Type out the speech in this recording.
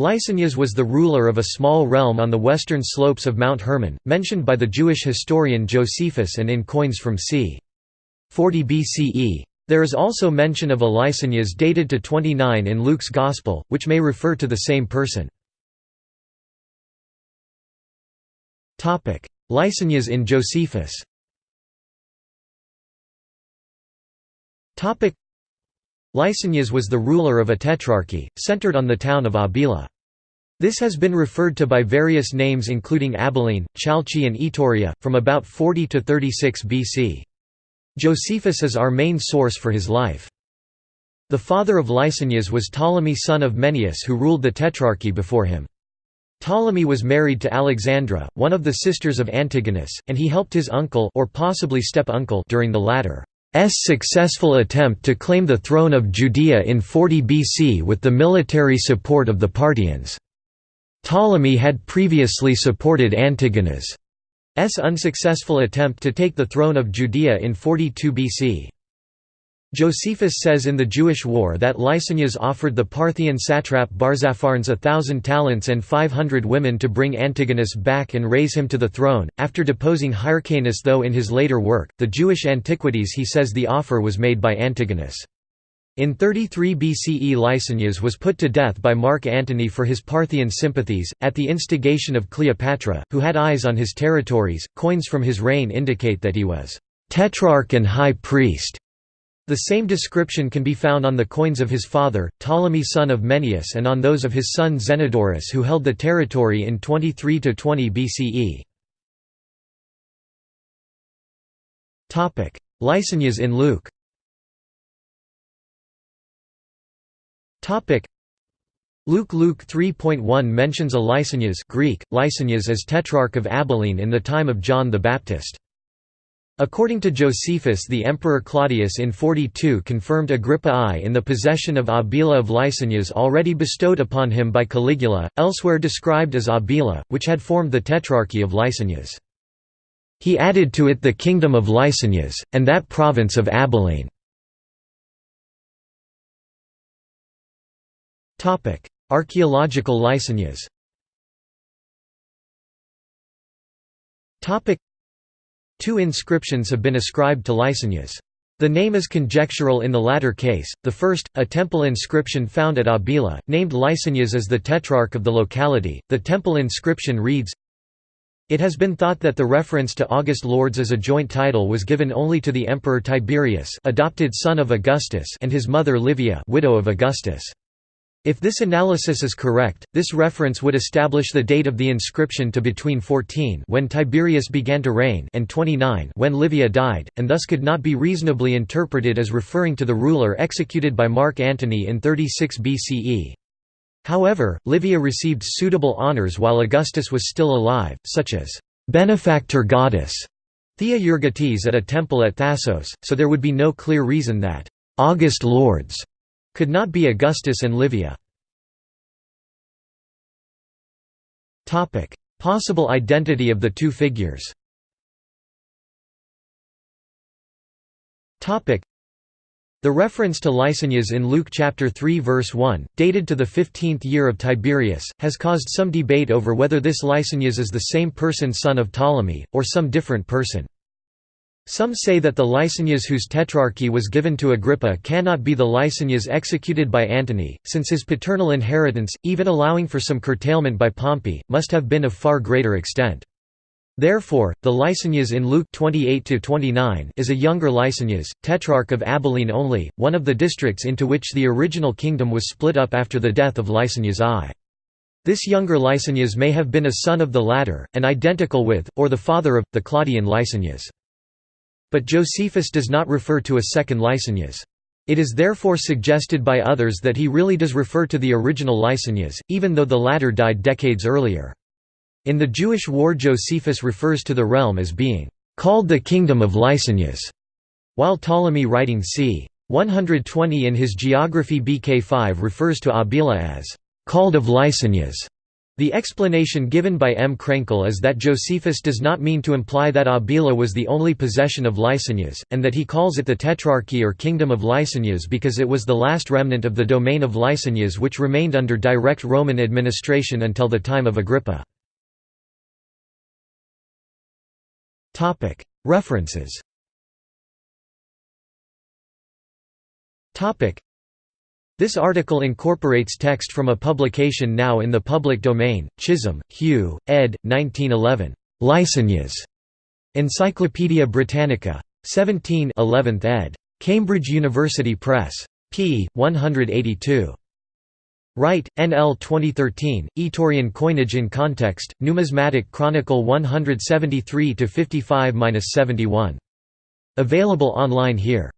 Lysanias was the ruler of a small realm on the western slopes of Mount Hermon, mentioned by the Jewish historian Josephus and in coins from c. 40 BCE. There is also mention of a Lysanias dated to 29 in Luke's Gospel, which may refer to the same person. Lysanias in Josephus Lysanias was the ruler of a tetrarchy, centered on the town of Abila. This has been referred to by various names including Abilene, Chalcis and Ituraea, from about 40 to 36 BC. Josephus is our main source for his life. The father of Lysanias was Ptolemy son of Mennaeus who ruled the Tetrarchy before him. Ptolemy was married to Alexandra, one of the sisters of Antigonus, and he helped his uncle or possibly step-uncle during the latter successful attempt to claim the throne of Judea in 40 BC with the military support of the Parthians. Ptolemy had previously supported Antigonus' S unsuccessful attempt to take the throne of Judea in 42 BC. Josephus says in the Jewish War that Lysanias offered the Parthian satrap Barzapharnes a thousand talents and five hundred women to bring Antigonus back and raise him to the throne, after deposing Hyrcanus though in his later work, The Jewish Antiquities he says the offer was made by Antigonus. In 33 BCE Lysanias was put to death by Mark Antony for his Parthian sympathies, at the instigation of Cleopatra, who had eyes on his territories. Coins from his reign indicate that he was tetrarch and high priest the same description can be found on the coins of his father, Ptolemy son of Mennaeus and on those of his son Zenodorus who held the territory in 23–20 BCE. Lysanias in Luke Luke Luke 3.1 mentions a Lysanias Greek, Lysanias as tetrarch of Abilene in the time of John the Baptist. According to Josephus the Emperor Claudius in 42 confirmed Agrippa I in the possession of Abila of Lysanias already bestowed upon him by Caligula, elsewhere described as Abila, which had formed the Tetrarchy of Lysanias. He added to it the kingdom of Lysanias, and that province of Abilene. Archaeological Lysanias Two inscriptions have been ascribed to Lysanias. The name is conjectural in the latter case, the first, a temple inscription found at Abila, named Lysanias as the tetrarch of the locality. The temple inscription reads, It has been thought that the reference to August Lords as a joint title was given only to the Emperor Tiberius adopted son of Augustus and his mother Livia widow of Augustus. If this analysis is correct, this reference would establish the date of the inscription to between 14 when Tiberius began to reign and 29 when Livia died, and thus could not be reasonably interpreted as referring to the ruler executed by Mark Antony in 36 BCE. However, Livia received suitable honours while Augustus was still alive, such as benefactor goddess Thea Euergetes at a temple at Thasos, so there would be no clear reason that August Lords could not be Augustus and Livia. Possible identity of the two figures the reference to Lysanias in Luke chapter 3 verse 1, dated to the 15th year of Tiberius, has caused some debate over whether this Lysanias is the same person son of Ptolemy, or some different person. Some say that the Lysanias whose tetrarchy was given to Agrippa cannot be the Lysanias executed by Antony, since his paternal inheritance, even allowing for some curtailment by Pompey, must have been of far greater extent. Therefore, the Lysanias in Luke 28–29 is a younger Lysanias, tetrarch of Abilene only, one of the districts into which the original kingdom was split up after the death of Lysanias I. This younger Lysanias may have been a son of the latter, and identical with, or the father of, the Claudian Lysanias. But Josephus does not refer to a second Lysanias. It is therefore suggested by others that he really does refer to the original Lysanias, even though the latter died decades earlier. In the Jewish War Josephus refers to the realm as being called the Kingdom of Lysanias, while Ptolemy writing c. 120 in his Geography BK5 refers to Abila as called of Lysanias. The explanation given by M. Krenkel is that Josephus does not mean to imply that Abila was the only possession of Lysanias, and that he calls it the Tetrarchy or Kingdom of Lysanias because it was the last remnant of the domain of Lysanias which remained under direct Roman administration until the time of Agrippa. References this article incorporates text from a publication now in the public domain, Chisholm, Hugh, ed. 1911. Lysanias. Encyclopædia Britannica. 17 11th ed. Cambridge University Press. p. 182. Wright, N. L. 2013, Ituraean Coinage in Context, Numismatic Chronicle 173–55–71. Available online here.